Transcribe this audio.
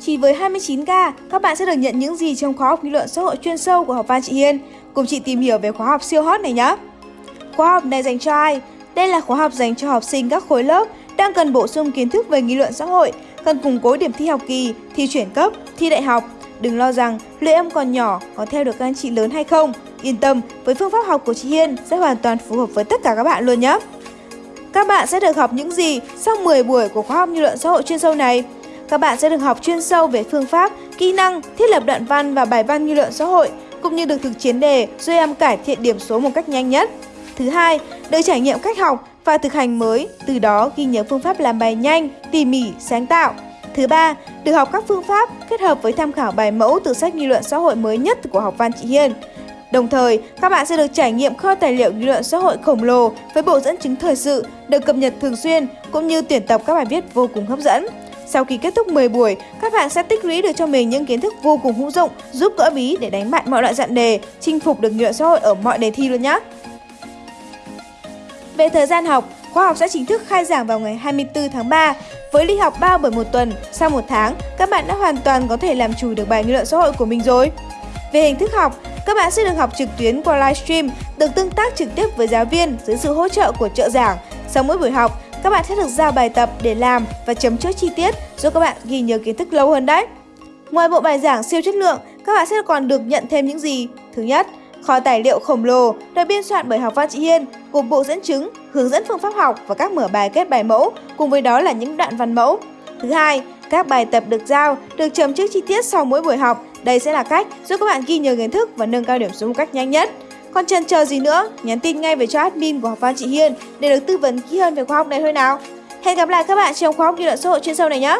Chỉ với 29k, các bạn sẽ được nhận những gì trong khóa học nghị luận xã hội chuyên sâu của học văn chị Hiên. Cùng chị tìm hiểu về khóa học siêu hot này nhé. Khóa học này dành cho ai? Đây là khóa học dành cho học sinh các khối lớp đang cần bổ sung kiến thức về nghị luận xã hội, cần củng cố điểm thi học kỳ, thi chuyển cấp, thi đại học. Đừng lo rằng liệu em còn nhỏ có theo được các anh chị lớn hay không. Yên tâm, với phương pháp học của chị Hiên sẽ hoàn toàn phù hợp với tất cả các bạn luôn nhé. Các bạn sẽ được học những gì sau 10 buổi của khóa học nghị luận xã hội chuyên sâu này? Các bạn sẽ được học chuyên sâu về phương pháp, kỹ năng, thiết lập đoạn văn và bài văn nghị luận xã hội, cũng như được thực chiến đề giúp em cải thiện điểm số một cách nhanh nhất. Thứ hai, được trải nghiệm cách học và thực hành mới, từ đó ghi nhớ phương pháp làm bài nhanh, tỉ mỉ, sáng tạo. Thứ ba, được học các phương pháp kết hợp với tham khảo bài mẫu từ sách nghị luận xã hội mới nhất của học văn chị Hiên. Đồng thời, các bạn sẽ được trải nghiệm kho tài liệu nghị luận xã hội khổng lồ với bộ dẫn chứng thời sự được cập nhật thường xuyên cũng như tuyển tập các bài viết vô cùng hấp dẫn. Sau khi kết thúc 10 buổi, các bạn sẽ tích lũy được cho mình những kiến thức vô cùng hữu dụng giúp gỡ bí để đánh bại mọi loại dạng đề, chinh phục được nhựa xã hội ở mọi đề thi luôn nhé. Về thời gian học, khóa học sẽ chính thức khai giảng vào ngày 24 tháng 3 với lịch học 3 buổi một tuần. Sau một tháng, các bạn đã hoàn toàn có thể làm chủ được bài nghị luận xã hội của mình rồi. Về hình thức học, các bạn sẽ được học trực tuyến qua livestream, được tương tác trực tiếp với giáo viên dưới sự hỗ trợ của trợ giảng. Sau mỗi buổi học, các bạn sẽ được giao bài tập để làm và chấm chốt chi tiết giúp các bạn ghi nhớ kiến thức lâu hơn đấy. Ngoài bộ bài giảng siêu chất lượng, các bạn sẽ còn được nhận thêm những gì? Thứ nhất, kho tài liệu khổng lồ được biên soạn bởi học văn chị Hiên gồm bộ dẫn chứng, hướng dẫn phương pháp học và các mở bài kết bài mẫu, cùng với đó là những đoạn văn mẫu. Thứ hai, các bài tập được giao được chấm trước chi tiết sau mỗi buổi học. Đây sẽ là cách giúp các bạn ghi nhớ kiến thức và nâng cao điểm số một cách nhanh nhất. Còn chần chờ gì nữa, nhắn tin ngay về cho admin của học văn chị Hiên để được tư vấn kỹ hơn về khóa học này thôi nào. Hẹn gặp lại các bạn trong khóa học nghị luận xã hội chuyên sâu này nhé.